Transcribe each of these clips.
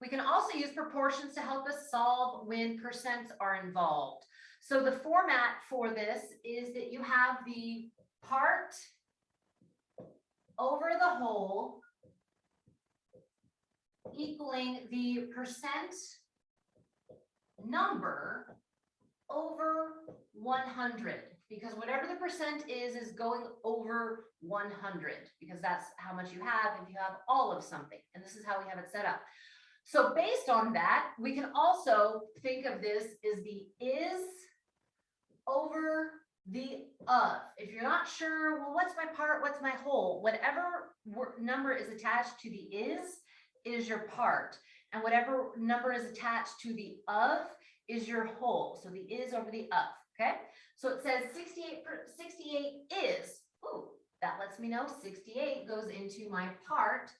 We can also use proportions to help us solve when percents are involved. So the format for this is that you have the part over the whole equaling the percent number over one hundred, because whatever the percent is, is going over one hundred, because that's how much you have if you have all of something, and this is how we have it set up. So based on that, we can also think of this as the is over the of. If you're not sure, well, what's my part, what's my whole, whatever number is attached to the is, is your part. And whatever number is attached to the of is your whole. So the is over the of, okay? So it says 68, 68 is, ooh, that lets me know 68 goes into my part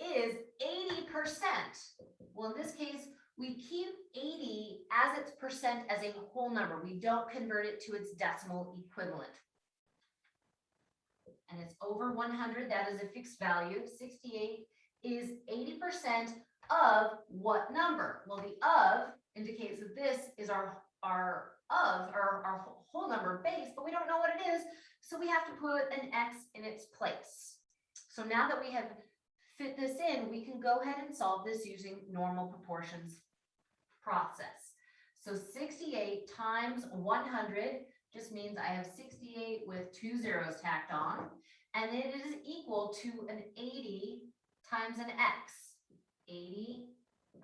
is 80%. Well, in this case, we keep 80 as its percent as a whole number. We don't convert it to its decimal equivalent. And it's over 100, that is a fixed value. 68 is 80% of what number? Well, the of indicates that this is our, our of, our, our whole number base, but we don't know what it is. So we have to put an X in its place. So now that we have fit this in, we can go ahead and solve this using normal proportions process. So sixty-eight times one hundred just means I have sixty-eight with two zeros tacked on. And it is equal to an eighty times an X. Eighty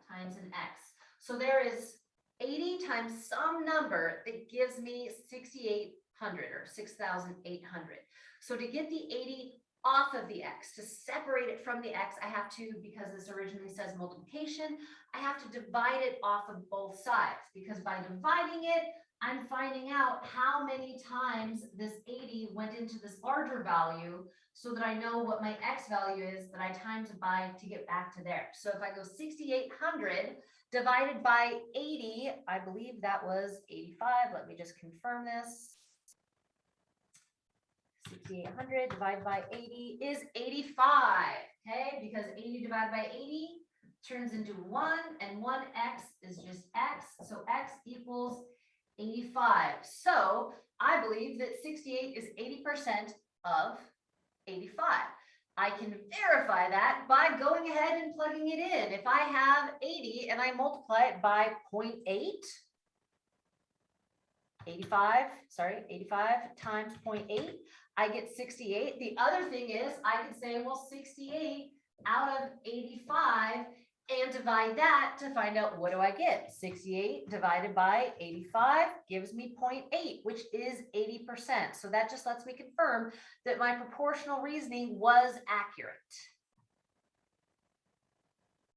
times an X. So there is eighty times some number that gives me sixty-eight hundred or six thousand eight hundred. So to get the eighty off of the X, to separate it from the X, I have to, because this originally says multiplication, I have to divide it off of both sides, because by dividing it, I'm finding out how many times this eighty went into this larger value, so that I know what my X value is that I times by to get back to there. So if I go sixty-eight hundred divided by eighty, I believe that was eighty-five, let me just confirm this. Sixty-eight hundred divided by eighty is eighty-five, okay, because eighty divided by eighty turns into one, and one X is just X, so X equals eighty-five. So I believe that sixty-eight is eighty percent of eighty-five. I can verify that by going ahead and plugging it in. If I have eighty and I multiply it by 0.8, 85, sorry, 85 times 0.8, I get 68. The other thing is I can say, well, 68 out of 85 and divide that to find out what do I get? 68 divided by 85 gives me 0.8, which is 80%. So that just lets me confirm that my proportional reasoning was accurate.